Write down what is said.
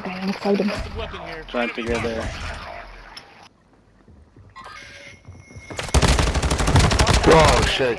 Okay, I'm trying to get there oh shit.